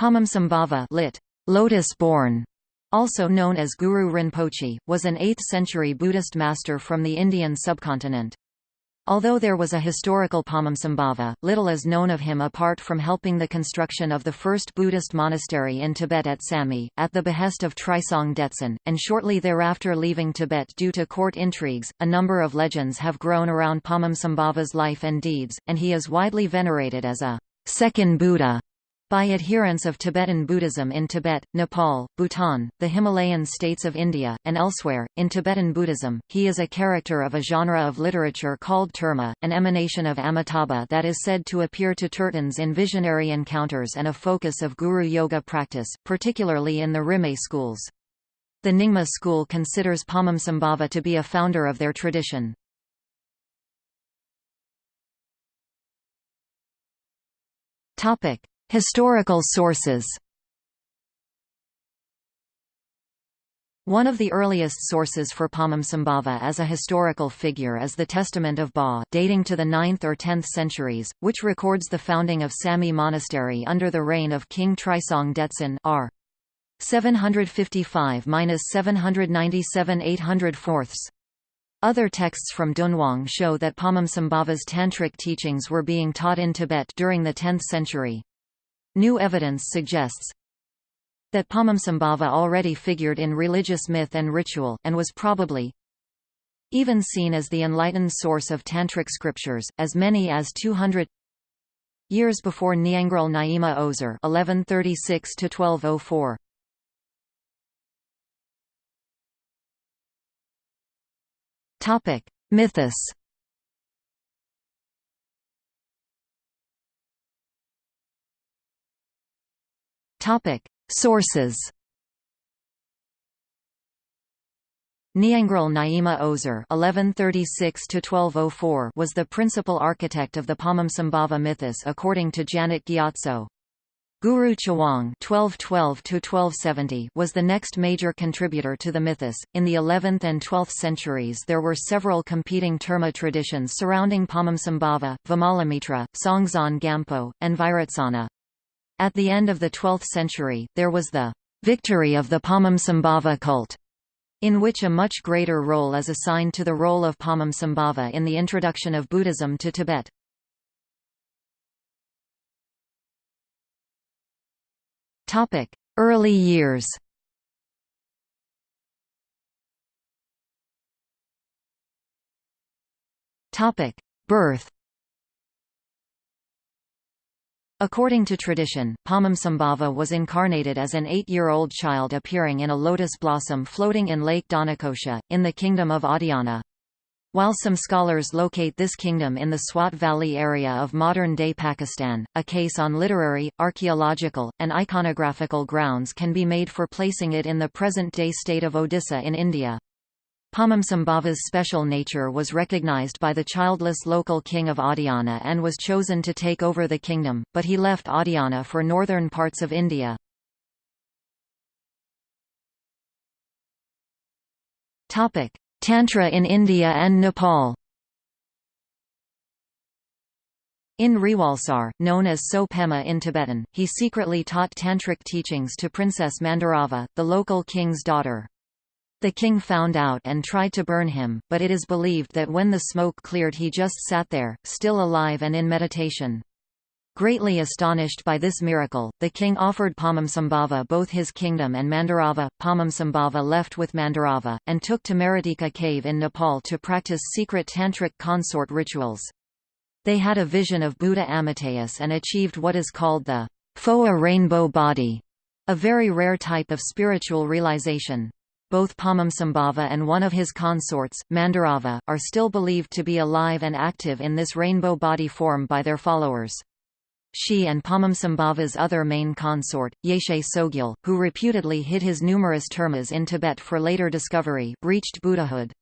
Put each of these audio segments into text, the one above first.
Padmasambhava lit. Lotus-born, also known as Guru Rinpoche, was an 8th-century Buddhist master from the Indian subcontinent. Although there was a historical Padmasambhava, little is known of him apart from helping the construction of the first Buddhist monastery in Tibet at Samye, at the behest of Trisong Detsen, and shortly thereafter leaving Tibet due to court intrigues. A number of legends have grown around Padmasambhava's life and deeds, and he is widely venerated as a second Buddha by adherents of Tibetan Buddhism in Tibet, Nepal, Bhutan, the Himalayan states of India, and elsewhere. In Tibetan Buddhism, he is a character of a genre of literature called terma, an emanation of Amitabha that is said to appear to Turtans in visionary encounters and a focus of guru yoga practice, particularly in the Rimé schools. The Nyingma school considers Padmasambhava to be a founder of their tradition. Topic: Historical sources One of the earliest sources for Padmasambhava as a historical figure is the Testament of Ba dating to the 9th or 10th centuries, which records the founding of Samye Monastery under the reign of King Trisong Detsen r. 755–797 800 Other texts from Dunhuang show that Padmasambhava's tantric teachings were being taught in Tibet during the 10th century. New evidence suggests that Padmasambhava already figured in religious myth and ritual, and was probably even seen as the enlightened source of Tantric scriptures, as many as 200 years before Nyangral Nyima Ozer 1136 1204. Topic: Mythos Topic: Sources. Nyangral Nyima Ozer (1136–1204) was the principal architect of the Padmasambhava mythos, according to Janet Gyatso. Guru Chawang (1212–1270) was the next major contributor to the mythos. In the 11th and 12th centuries, there were several competing terma traditions surrounding Padmasambhava, Vimalamitra, Songtsen Gampo, and Vairocana. At the end of the 12th century, there was the victory of the Padmasambhava cult, in which a much greater role is assigned to the role of Padmasambhava in the introduction of Buddhism to Tibet. Early years Birth According to tradition, Padmasambhava was incarnated as an eight-year-old child appearing in a lotus blossom floating in Lake Dhanakosha, in the kingdom of Adhyana. While some scholars locate this kingdom in the Swat Valley area of modern-day Pakistan, a case on literary, archaeological, and iconographical grounds can be made for placing it in the present-day state of Odisha in India. Padmasambhava's special nature was recognized by the childless local king of Adhyana and was chosen to take over the kingdom, but he left Adhyana for northern parts of India. Tantra in India and Nepal In Rewalsar, known as Tso Pema in Tibetan, he secretly taught tantric teachings to Princess Mandarava, the local king's daughter. The king found out and tried to burn him, but it is believed that when the smoke cleared he just sat there, still alive and in meditation. Greatly astonished by this miracle, the king offered Padmasambhava both his kingdom and Mandarava. Padmasambhava left with Mandarava, and took to Maratika cave in Nepal to practice secret tantric consort rituals. They had a vision of Buddha Amitayus and achieved what is called the Phowa rainbow body, a very rare type of spiritual realization both Padmasambhava and one of his consorts, Mandarava, are still believed to be alive and active in this rainbow body form by their followers. She and Padmasambhava's other main consort, Yeshe Tsogyal, who reputedly hid his numerous termas in Tibet for later discovery, reached Buddhahood.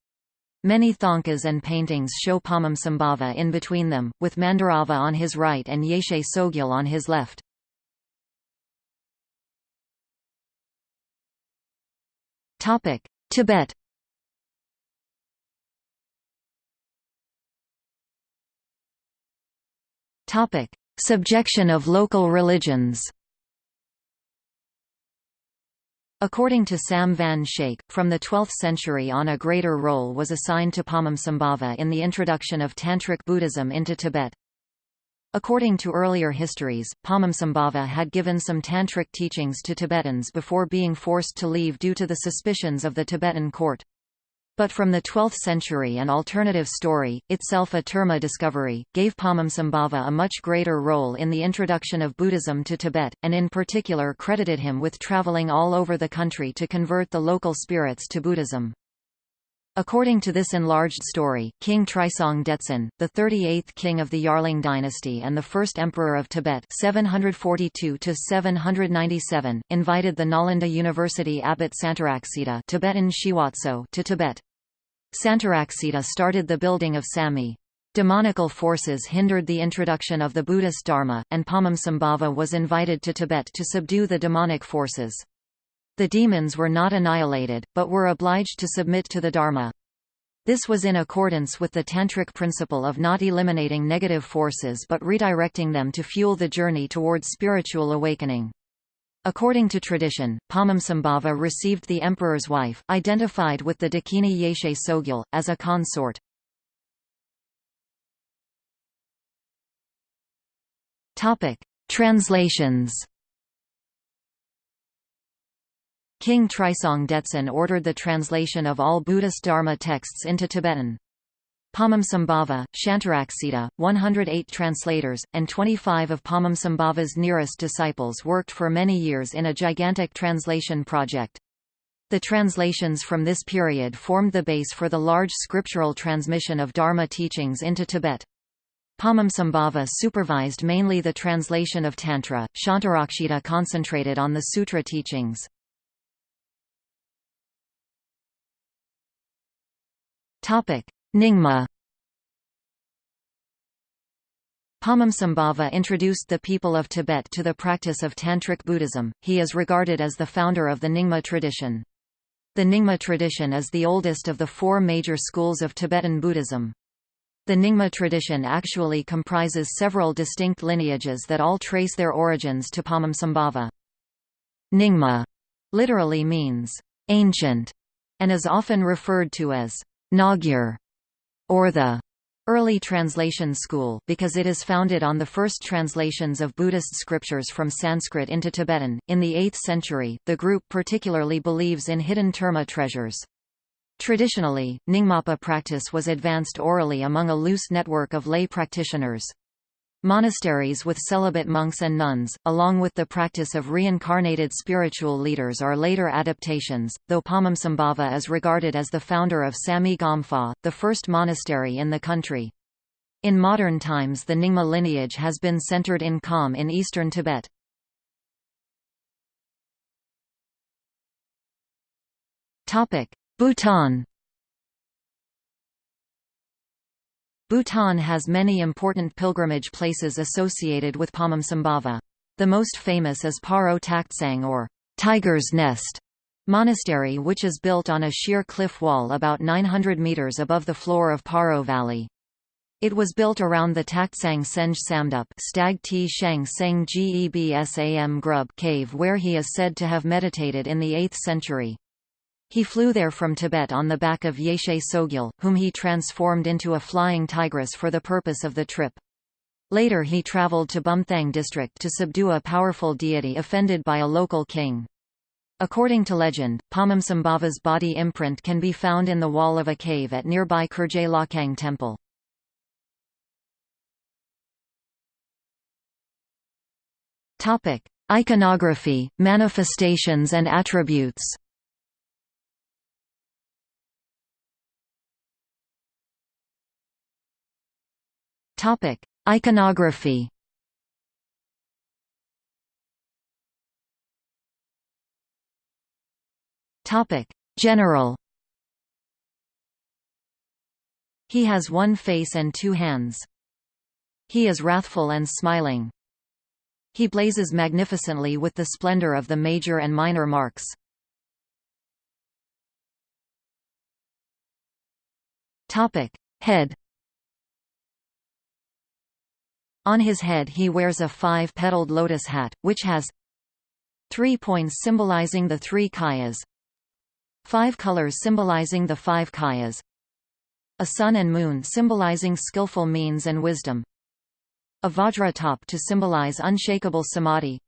Many thangkas and paintings show Padmasambhava in between them, with Mandarava on his right and Yeshe Tsogyal on his left. Topic: Tibet. Topic: Subjection of local religions. According to Sam van Schaik, from the 12th century on a greater role was assigned to Padmasambhava in the introduction of Tantric Buddhism into Tibet. According to earlier histories, Padmasambhava had given some tantric teachings to Tibetans before being forced to leave due to the suspicions of the Tibetan court. But from the 12th century an alternative story, itself a Terma discovery, gave Padmasambhava a much greater role in the introduction of Buddhism to Tibet, and in particular credited him with traveling all over the country to convert the local spirits to Buddhism. According to this enlarged story, King Trisong Detsen, the 38th king of the Yarlung dynasty and the first emperor of Tibet 742–797, invited the Nalanda University abbot Santaraksita Tibetan Shiwatso to Tibet. Santaraksita started the building of Samye. Demonical forces hindered the introduction of the Buddhist Dharma, and Padmasambhava was invited to Tibet to subdue the demonic forces. The demons were not annihilated, but were obliged to submit to the Dharma. This was in accordance with the Tantric principle of not eliminating negative forces but redirecting them to fuel the journey towards spiritual awakening. According to tradition, Padmasambhava received the emperor's wife, identified with the Dakini Yeshe Tsogyal, as a consort. Translations King Trisong Detsen ordered the translation of all Buddhist Dharma texts into Tibetan. Padmasambhava, Shantaraksita, 108 translators, and 25 of Padmasambhava's nearest disciples worked for many years in a gigantic translation project. The translations from this period formed the base for the large scriptural transmission of Dharma teachings into Tibet. Padmasambhava supervised mainly the translation of Tantra, Shantarakshita concentrated on the sutra teachings. Nyingma Padmasambhava introduced the people of Tibet to the practice of Tantric Buddhism. He is regarded as the founder of the Nyingma tradition. The Nyingma tradition is the oldest of the four major schools of Tibetan Buddhism. The Nyingma tradition actually comprises several distinct lineages that all trace their origins to Padmasambhava. Nyingma literally means ancient and is often referred to as Ngagyur or the Early Translation School because it is founded on the first translations of Buddhist scriptures from Sanskrit into Tibetan. In the 8th century, the group particularly believes in hidden terma treasures. Traditionally, Nyingmapa practice was advanced orally among a loose network of lay practitioners. Monasteries with celibate monks and nuns, along with the practice of reincarnated spiritual leaders are later adaptations, though Padmasambhava is regarded as the founder of Samye Gompa, the first monastery in the country. In modern times the Nyingma lineage has been centered in Kham in eastern Tibet. Bhutan Bhutan has many important pilgrimage places associated with Padmasambhava. The most famous is Paro Taktsang or Tiger's Nest monastery which is built on a sheer cliff wall about 900 meters above the floor of Paro Valley. It was built around the Taktsang Senj Samdup Stag T Sheng Seng Grub cave where he is said to have meditated in the 8th century. He flew there from Tibet on the back of Yeshe Tsogyal, whom he transformed into a flying tigress for the purpose of the trip. Later he traveled to Bumthang district to subdue a powerful deity offended by a local king. According to legend, Padmasambhava's body imprint can be found in the wall of a cave at nearby Kurje Lhakhang temple. Iconography, manifestations and attributes Topic: Iconography. Topic: General. He has one face and two hands. He is wrathful and smiling. He blazes magnificently with the splendor of the major and minor marks. Topic: Head on his head he wears a five-petaled lotus hat, which has Three points symbolizing the three kayas. Five colors symbolizing the five kayas. A sun and moon symbolizing skillful means and wisdom. A vajra top to symbolize unshakable samadhi.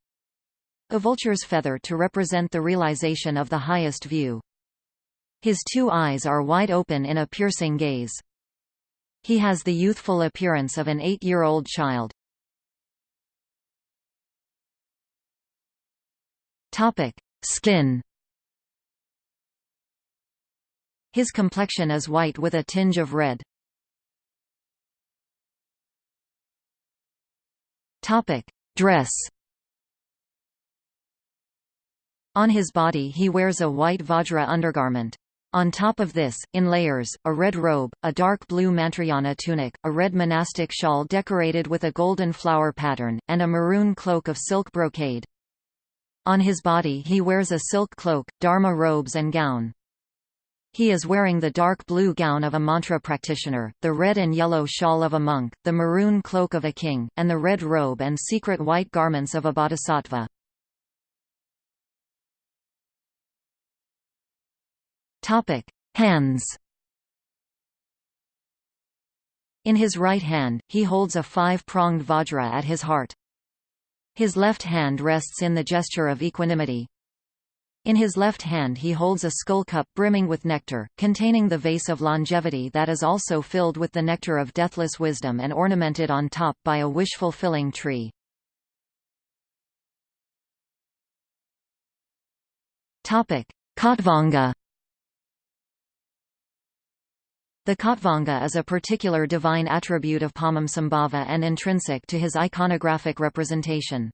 A vulture's feather to represent the realization of the highest view. His two eyes are wide open in a piercing gaze. He has the youthful appearance of an eight-year-old child. Topic: Skin. His complexion is white with a tinge of red. Topic: Dress. On his body he wears a white vajra undergarment. On top of this, in layers, a red robe, a dark blue mantrayana tunic, a red monastic shawl decorated with a golden flower pattern, and a maroon cloak of silk brocade. On his body he wears a silk cloak, dharma robes and gown. He is wearing the dark blue gown of a mantra practitioner, the red and yellow shawl of a monk, the maroon cloak of a king, and the red robe and secret white garments of a bodhisattva. Topic: Hands. In his right hand, he holds a five-pronged vajra at his heart. His left hand rests in the gesture of equanimity. In his left hand he holds a skull cup brimming with nectar, containing the vase of longevity that is also filled with the nectar of deathless wisdom and ornamented on top by a wish-fulfilling tree. Khatvanga The Khatvanga is a particular divine attribute of Padmasambhava and intrinsic to his iconographic representation.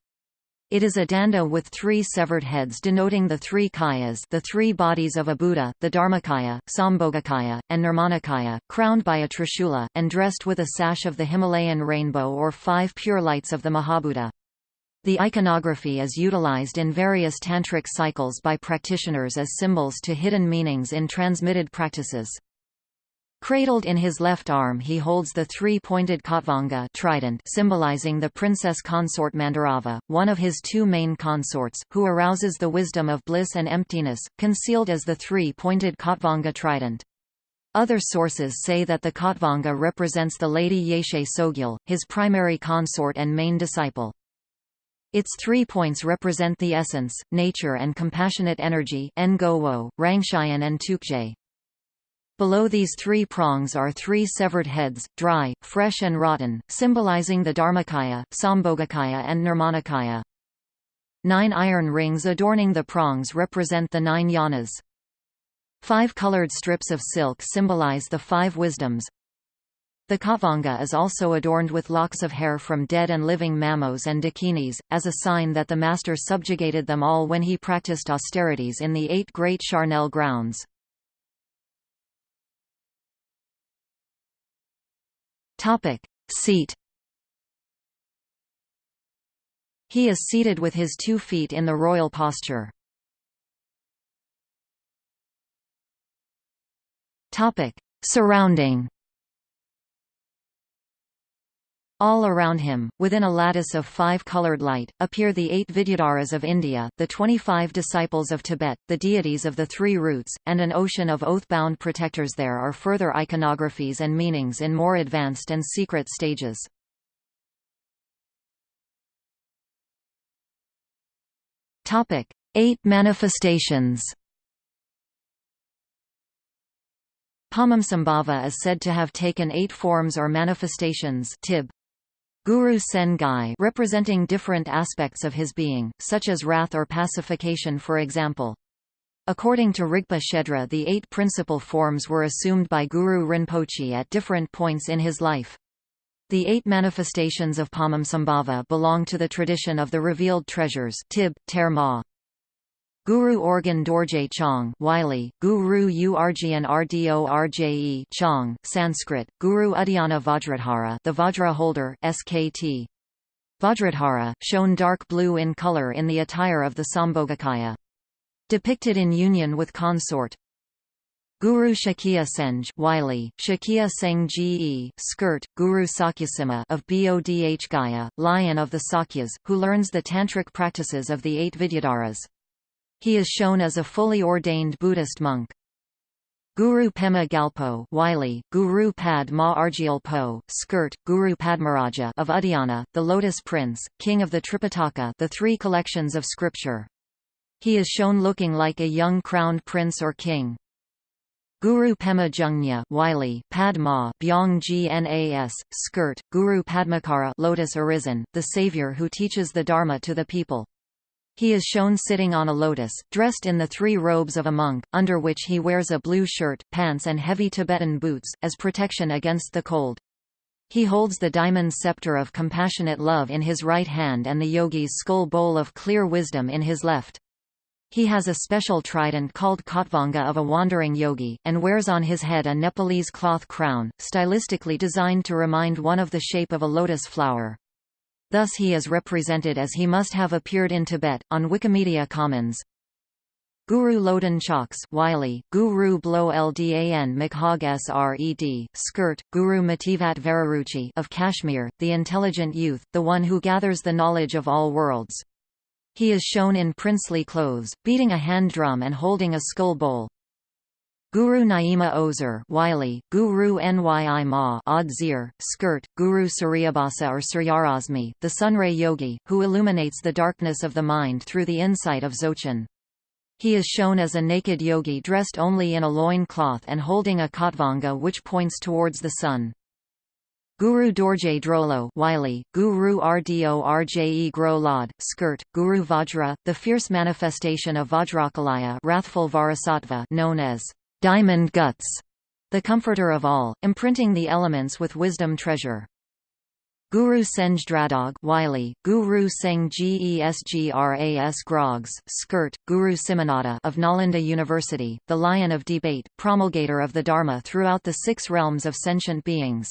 It is a danda with three severed heads denoting the three kayas the three bodies of a Buddha, the Dharmakaya, Sambhogakaya, and Nirmanakaya, crowned by a trishula, and dressed with a sash of the Himalayan rainbow or five pure lights of the Mahabuddha. The iconography is utilized in various tantric cycles by practitioners as symbols to hidden meanings in transmitted practices. Cradled in his left arm he holds the three-pointed Khatvanga trident symbolizing the princess consort Mandarava, one of his two main consorts, who arouses the wisdom of bliss and emptiness, concealed as the three-pointed Khatvanga trident. Other sources say that the Khatvanga represents the Lady Yeshe Tsogyal, his primary consort and main disciple. Its three points represent the essence, nature and compassionate energy Rangshayan and Tukje. Below these three prongs are three severed heads, dry, fresh and rotten, symbolizing the Dharmakaya, Sambhogakaya and Nirmanakaya. Nine iron rings adorning the prongs represent the nine yanas. Five colored strips of silk symbolize the five wisdoms. The khatvanga is also adorned with locks of hair from dead and living mamos and dakinis, as a sign that the master subjugated them all when he practiced austerities in the eight great charnel grounds. Topic: Seat. He is seated with his two feet in the royal posture. Topic: Surrounding. All around him, within a lattice of five-colored light, appear the eight Vidyadharas of India, the twenty-five disciples of Tibet, the deities of the three roots, and an ocean of oath-bound protectors there are further iconographies and meanings in more advanced and secret stages. Topic: Eight manifestations Padmasambhava is said to have taken eight forms or manifestations tib. Guru Sen Gai representing different aspects of his being, such as wrath or pacification for example. According to Rigpa Shedra the eight principal forms were assumed by Guru Rinpoche at different points in his life. The eight manifestations of Padmasambhava belong to the tradition of the revealed treasures Tib, Ter Ma. Guru Orgyen Dorje Chang Wylie, Guru Urgyan Rdorje Chong Sanskrit, Guru Uddiyana Vajradhara the Vajra holder SKT. Vajradhara, shown dark blue in color in the attire of the Sambhogakaya. Depicted in union with consort. Guru Shakya Senj Wylie, Shakya Seng Ge skirt, Guru Sakyasima of Bodh Gaya, lion of the Sakyas, who learns the tantric practices of the eight Vidyadharas. He is shown as a fully ordained Buddhist monk. Guru Pema Gyalpo Wylie, Guru Pad Ma Argyal skirt, Guru Padmaraja of Udayana, the Lotus Prince, king of the Tripitaka the three collections of scripture. He is shown looking like a young crowned prince or king. Guru Pema Jungnya Wylie, Padma Byong Gnas, skirt, Guru Padmakara Lotus Arisen, the savior who teaches the Dharma to the people. He is shown sitting on a lotus, dressed in the three robes of a monk, under which he wears a blue shirt, pants and heavy Tibetan boots, as protection against the cold. He holds the diamond scepter of compassionate love in his right hand and the yogi's skull bowl of clear wisdom in his left. He has a special trident called Khatvanga of a wandering yogi, and wears on his head a Nepalese cloth crown, stylistically designed to remind one of the shape of a lotus flower. Thus he is represented as he must have appeared in Tibet, on Wikimedia Commons. Guru Loden Chaks Wylie, Guru Blo Ldan Sred, skirt, Guru Mativat Vararuchi of Kashmir, the intelligent youth, the one who gathers the knowledge of all worlds. He is shown in princely clothes, beating a hand drum and holding a skull bowl. Guru Nyima Ozer Wylie, Guru Nyi Ma Odzir, skirt, Guru Suryabhasa or Suryarasmi, the Sunray Yogi, who illuminates the darkness of the mind through the insight of Dzogchen. He is shown as a naked yogi dressed only in a loin cloth and holding a khatvanga which points towards the sun. Guru Dorje Drolo Wylie, Guru Rdo Rje Gro Lod, skirt, Guru Vajra, the fierce manifestation of Vajrakilaya wrathful Vajrasattva known as diamond guts, the comforter of all, imprinting the elements with wisdom treasure. Guru Senj Dradog Wylie, Guru Seng Gesgras Grogs, skirt, Guru Simanada of Nalanda University, the Lion of Debate, promulgator of the Dharma throughout the six realms of sentient beings.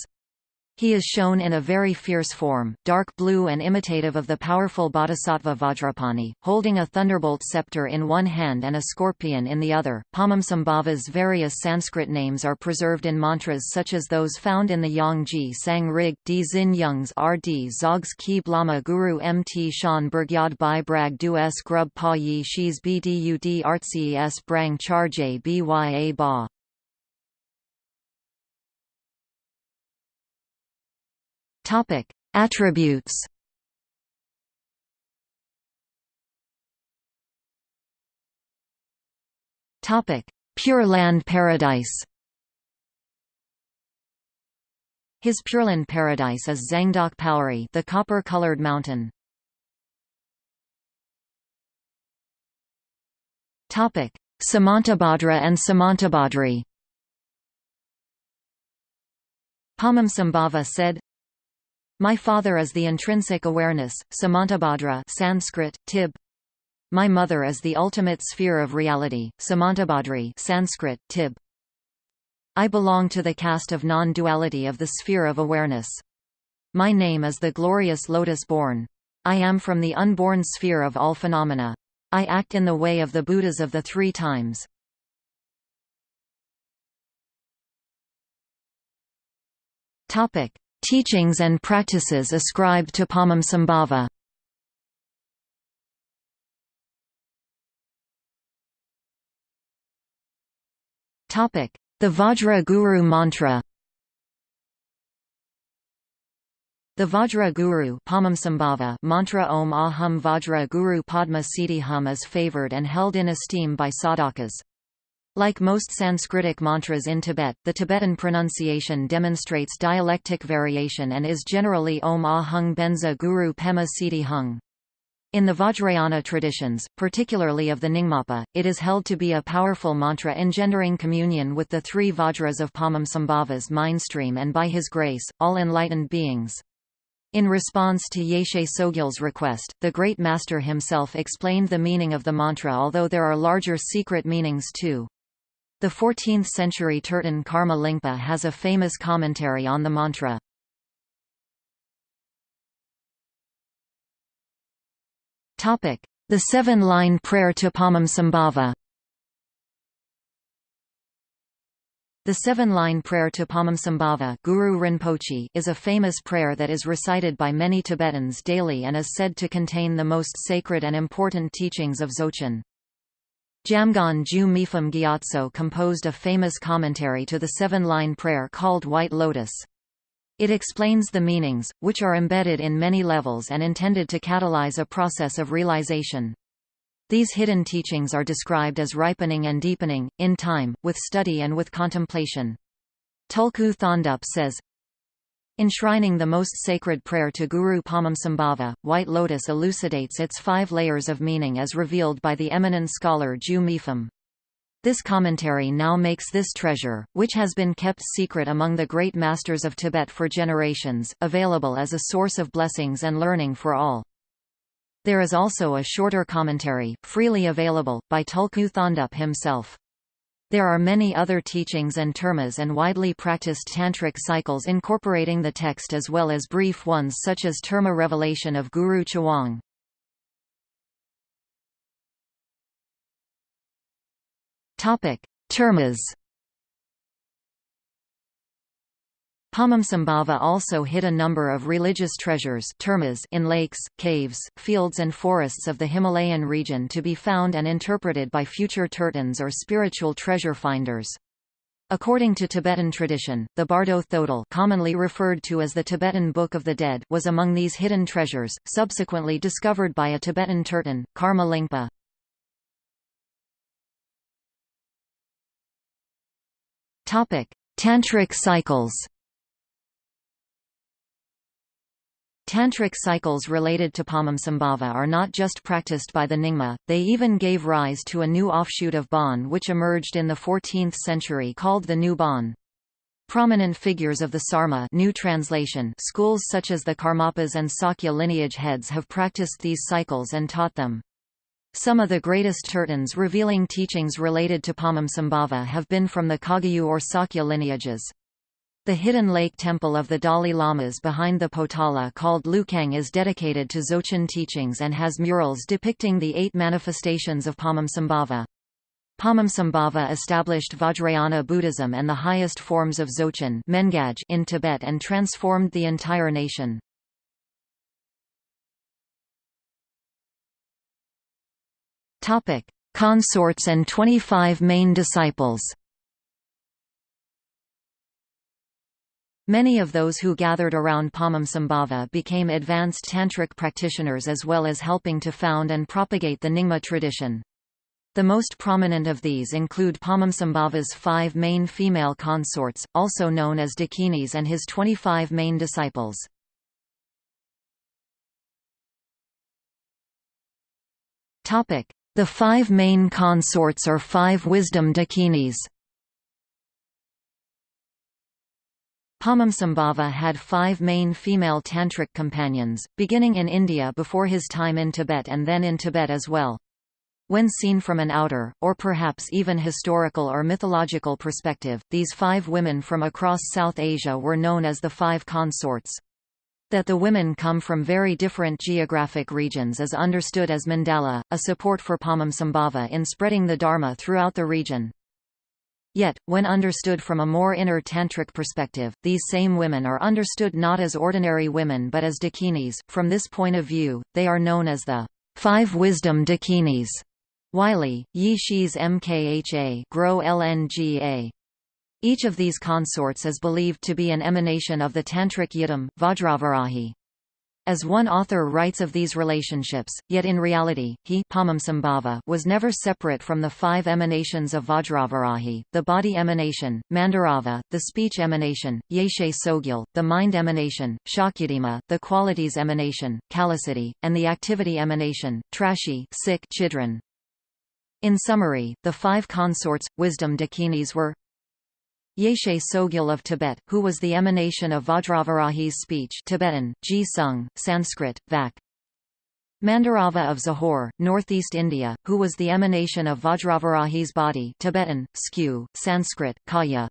He is shown in a very fierce form, dark blue and imitative of the powerful bodhisattva Vajrapani, holding a thunderbolt scepter in one hand and a scorpion in the other. Padmasambhava's various Sanskrit names are preserved in mantras such as those found in the Yangji Sang Rig, D Zin Youngs R.D. Zogs Ki Blama Guru Mt Shan Burgyad Bai Brag Du S Grub Pa Yi Shis Bdud Artsi S Brang Charje Bya Ba Topic: Attributes. Topic: Pure Land Paradise. His Pureland paradise is Zangdok Palri, the copper-colored mountain. Topic: Samantabhadra and Samantabhadri. Padmasambhava said, my father is the intrinsic awareness, Samantabhadra Sanskrit, Tib. My mother is the ultimate sphere of reality, Samantabhadri Sanskrit, Tib. I belong to the caste of non-duality of the sphere of awareness. My name is the glorious lotus-born. I am from the unborn sphere of all phenomena. I act in the way of the Buddhas of the three times. Topic. Teachings and practices ascribed to Padmasambhava The Vajra Guru mantra The Vajra Guru mantra Om Aham Vajra Guru Padma Siddhi Hum is favored and held in esteem by sadhakas. Like most Sanskritic mantras in Tibet, the Tibetan pronunciation demonstrates dialectic variation and is generally Om Ah Hung Benza Guru Pema Siddhi Hung. In the Vajrayana traditions, particularly of the Nyingmapa, it is held to be a powerful mantra engendering communion with the three Vajras of Padmasambhava's mindstream and by his grace, all enlightened beings. In response to Yeshe Tsogyal's request, the Great Master himself explained the meaning of the mantra although there are larger secret meanings too. The 14th-century Turton Karma Lingpa has a famous commentary on the mantra. The seven-line prayer to Padmasambhava The seven-line prayer to Padmasambhava Guru Rinpoche is a famous prayer that is recited by many Tibetans daily and is said to contain the most sacred and important teachings of Dzogchen. Jamgon Ju Mipham Gyatso composed a famous commentary to the seven-line prayer called White Lotus. It explains the meanings, which are embedded in many levels and intended to catalyze a process of realization. These hidden teachings are described as ripening and deepening, in time, with study and with contemplation. Tulku Thondup says, Enshrining the most sacred prayer to Guru Padmasambhava, White Lotus elucidates its five layers of meaning as revealed by the eminent scholar Ju Mipham. This commentary now makes this treasure, which has been kept secret among the great masters of Tibet for generations, available as a source of blessings and learning for all. There is also a shorter commentary, freely available, by Tulku Thondup himself. There are many other teachings and termas and widely practiced tantric cycles incorporating the text as well as brief ones such as terma revelation of Guru Chawang. Termas Padmasambhava also hid a number of religious treasures termas in lakes, caves, fields and forests of the Himalayan region to be found and interpreted by future tertans or spiritual treasure finders. According to Tibetan tradition, the Bardo Thodol commonly referred to as the Tibetan Book of the Dead was among these hidden treasures, subsequently discovered by a Tibetan tertan, Karma Lingpa. Tantric cycles Tantric cycles related to Padmasambhava are not just practiced by the Nyingma, they even gave rise to a new offshoot of Bon which emerged in the 14th century called the New Bon. Prominent figures of the Sarma new translation schools such as the Karmapas and Sakya lineage heads have practiced these cycles and taught them. Some of the greatest tertans revealing teachings related to Padmasambhava have been from the Kagyu or Sakya lineages. The hidden lake temple of the Dalai Lamas behind the Potala called Lukhang is dedicated to Dzogchen teachings and has murals depicting the eight manifestations of Padmasambhava. Padmasambhava established Vajrayana Buddhism and the highest forms of Dzogchen in Tibet and transformed the entire nation. Consorts and 25 main disciples Many of those who gathered around Padmasambhava became advanced tantric practitioners as well as helping to found and propagate the Nyingma tradition. The most prominent of these include Padmasambhava's five main female consorts, also known as Dakinis and his 25 main disciples. The five main consorts or five wisdom Dakinis Padmasambhava had five main female tantric companions, beginning in India before his time in Tibet and then in Tibet as well. When seen from an outer, or perhaps even historical or mythological perspective, these five women from across South Asia were known as the Five Consorts. That the women come from very different geographic regions is understood as mandala, a support for Padmasambhava in spreading the Dharma throughout the region. Yet, when understood from a more inner tantric perspective, these same women are understood not as ordinary women but as dakinis. From this point of view, they are known as the five wisdom dakinis. Wylie, Yi Shi's Mkha Grow LNGA. Each of these consorts is believed to be an emanation of the Tantric Yidam, Vajravarahi. As one author writes of these relationships, yet in reality, he was never separate from the five emanations of Vajravarahi, the body emanation, Mandarava, the speech emanation, Yeshe Tsogyal, the mind emanation, Shakyadima, the qualities emanation, Kalasati, and the activity emanation, Trashi Chidran. In summary, the five consorts, wisdom dakinis were Yeshe Tsogyal of Tibet, who was the emanation of Vajravarahi's speech Tibetan, Ji Sung, Sanskrit, Vak. Mandarava of Zahor, northeast India, who was the emanation of Vajravarahi's body Tibetan, Skew, Sanskrit, Kaya.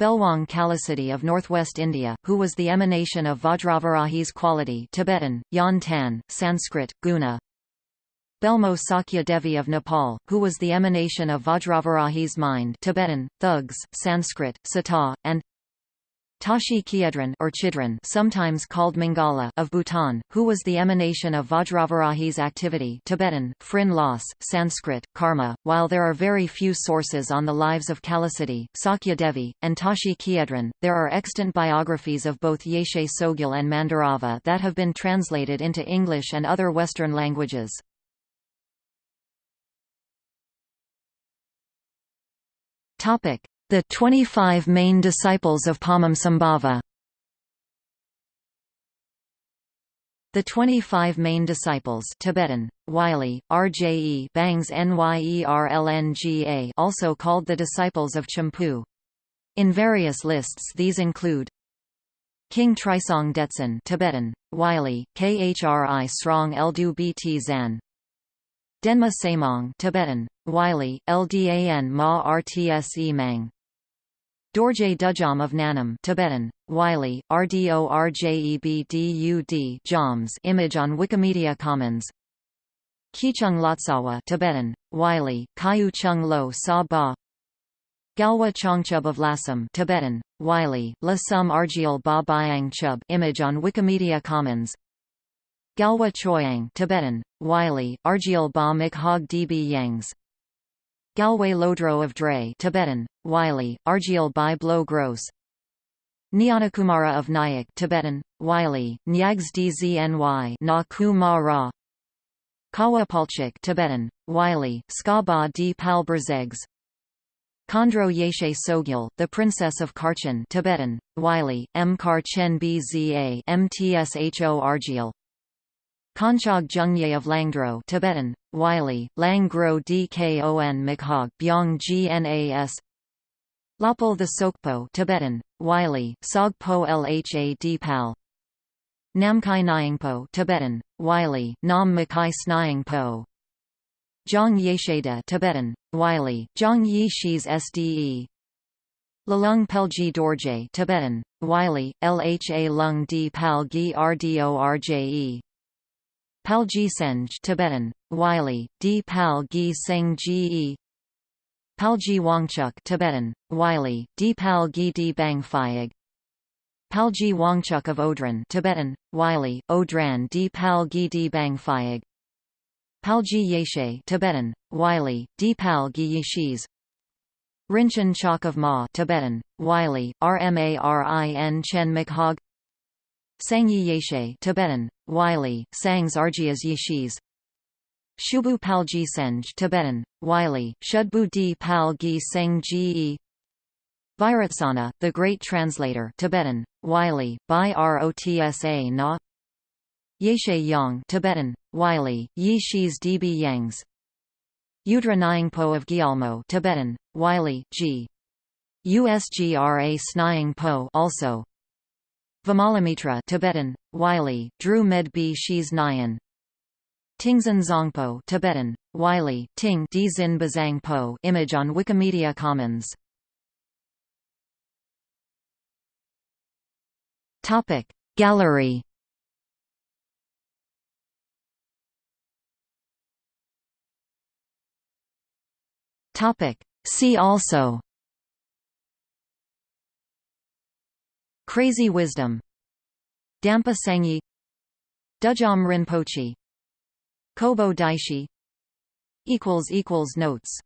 Belwang Kalasati of northwest India, who was the emanation of Vajravarahi's quality Tibetan, Yan Tan, Sanskrit, Guna. Belmo Sakya Devi of Nepal, who was the emanation of Vajravarahi's mind Tibetan, Thugs, Sanskrit, Sata, and Tashi Khiedran or Chidran sometimes called Mangala of Bhutan, who was the emanation of Vajravarahi's activity Tibetan, Phrin Sanskrit, Karma. While there are very few sources on the lives of Kalasati, Sakya Devi, and Tashi Khiedran, there are extant biographies of both Yeshe Tsogyal and Mandarava that have been translated into English and other Western languages. The 25 main disciples of Padmasambhava The 25 main disciples Tibetan, Wylie, RJE Bangs Nyerlnga also called the disciples of Champu. In various lists these include King Trisong Detsen Tibetan, Wylie, Khri Srong Zan Denma Samong Tibetan, Wylie, Ldan Ma Rtse Mang. Dorje Dudjom of Nanam Tibetan, Wylie, Rdorjebdud Joms image on Wikimedia Commons. Kichung Lotsawa Tibetan, Wylie, Kayu Chung Lo Sa Ba. Gyalwa Chongchub of Lasam Tibetan, Wylie, La Sum Argiel Ba Byang Chub image on Wikimedia Commons Gyalwa Choyang Tibetan, Wylie, Argiel Ba Mikhog Db Yangs. Galway Lodro of Dre Tibetan, Wylie, Argiel Bai Blo Gross Nyanakumara of Nyack Tibetan, Wylie, Nyags Dzny Na Ku Ra. Kawa Palchik Tibetan, Wylie, Ska Ba D Pal Berzegs Khandro Yeshe Tsogyal, the Princess of Karchen Tibetan, Wylie, M Kar Chen Bza Mtsho Argiel Konchog Jungye of Langdro Tibetan, Wylie, Langro Dkon Mikhog Byong Gnas. Lopal the Sokpo Tibetan, Wylie, Sogpo Lha Dpal Namkai Nyingpo Tibetan, Wylie, Nam Makai Snyingpo. Zhang Yesheda Tibetan, Wylie, Zhang Yi Shis Sde Lalung Palgyi Dorje Tibetan, Wylie, Lha Lung D Pal Gi Rdorje Palgyi Senj Tibetan, Wylie, D. Pal Gi Seng Ge Palgyi Wangchuk Tibetan, Wylie, D. Pal Gi Di Bang Phayag Palgyi Wangchuk of Odran Tibetan, Wylie, Odran D. Pal Gi Di Bang Phayag Palgyi Yeshe Tibetan, Wylie, D. Pal Gi Yishis Rinchen Chok of Ma Tibetan, Wylie, Rmarin Chen Mikhog Sangye Yeshe Tibetan, Wylie, Sangs Argias Yishis Shubu Palgyi Senj Tibetan, Wylie, Shudbu Di Pal Gi Seng Ge the Great Translator Tibetan, Wylie, Bai Rotsa Na. Yeshe Yang Tibetan, Wylie, Yi Shis Db Yangs. Udra Nyingpo of Gyalmo Tibetan, Wylie, G. Usgra Snying also Vimalamitra Tibetan, Wylie, Dru Med B Shis Nyan. Tingzin Zongpo Tibetan, Wylie, Ting D Zin Bazang Po image on Wikimedia Commons. Topic Gallery. Topic See also Crazy Wisdom. Dampa Sangye Dudjom Rinpoche. Kobo Daishi. Notes